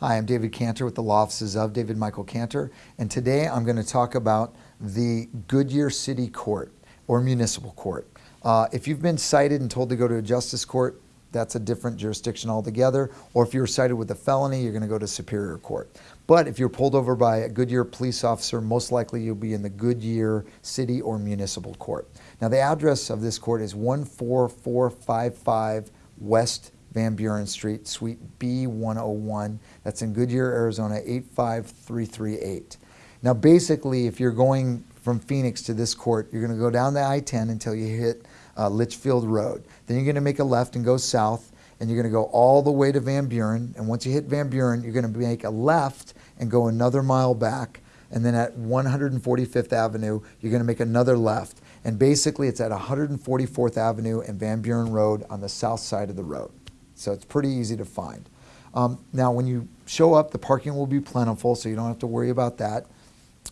Hi, I'm David Cantor with the law offices of David Michael Cantor, and today I'm going to talk about the Goodyear City Court or Municipal Court. Uh, if you've been cited and told to go to a justice court, that's a different jurisdiction altogether. Or if you're cited with a felony, you're going to go to Superior Court. But if you're pulled over by a Goodyear police officer, most likely you'll be in the Goodyear City or Municipal Court. Now, the address of this court is 14455 West Van Buren Street, Suite B101. That's in Goodyear, Arizona, 85338. Now, basically, if you're going from Phoenix to this court, you're going to go down the I-10 until you hit uh, Litchfield Road. Then you're going to make a left and go south, and you're going to go all the way to Van Buren. And once you hit Van Buren, you're going to make a left and go another mile back. And then at 145th Avenue, you're going to make another left. And basically, it's at 144th Avenue and Van Buren Road on the south side of the road. So it's pretty easy to find. Um, now, when you show up, the parking will be plentiful, so you don't have to worry about that.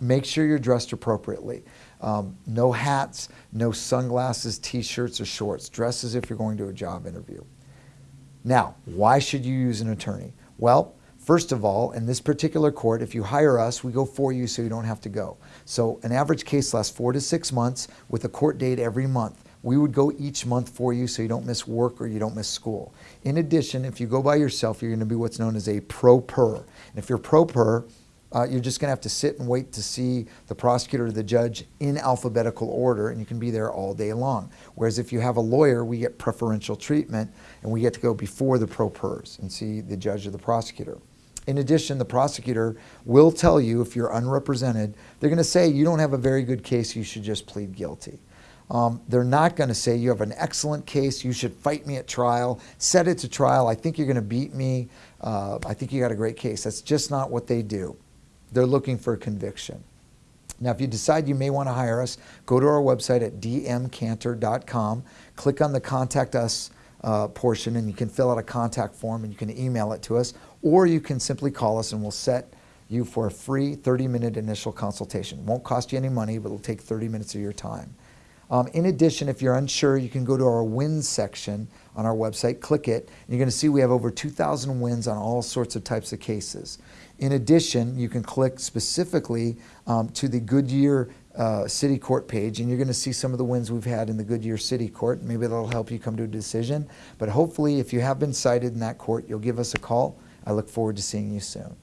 Make sure you're dressed appropriately. Um, no hats, no sunglasses, t-shirts, or shorts. Dress as if you're going to a job interview. Now, why should you use an attorney? Well, First of all, in this particular court, if you hire us, we go for you so you don't have to go. So an average case lasts four to six months with a court date every month. We would go each month for you so you don't miss work or you don't miss school. In addition, if you go by yourself, you're going to be what's known as a pro per. And if you're pro per, uh, you're just going to have to sit and wait to see the prosecutor or the judge in alphabetical order, and you can be there all day long. Whereas if you have a lawyer, we get preferential treatment, and we get to go before the pro pers and see the judge or the prosecutor. In addition, the prosecutor will tell you if you're unrepresented, they're going to say you don't have a very good case, you should just plead guilty. Um, they're not going to say you have an excellent case, you should fight me at trial, set it to trial, I think you're going to beat me, uh, I think you got a great case. That's just not what they do. They're looking for a conviction. Now, if you decide you may want to hire us, go to our website at dmcantor.com, click on the Contact Us uh, portion, and you can fill out a contact form and you can email it to us, or you can simply call us and we'll set you for a free 30 minute initial consultation. Won't cost you any money, but it'll take 30 minutes of your time. Um, in addition, if you're unsure, you can go to our wins section on our website, click it, and you're going to see we have over 2,000 wins on all sorts of types of cases. In addition, you can click specifically um, to the Goodyear uh, City Court page, and you're going to see some of the wins we've had in the Goodyear City Court. Maybe that'll help you come to a decision. But hopefully, if you have been cited in that court, you'll give us a call. I look forward to seeing you soon.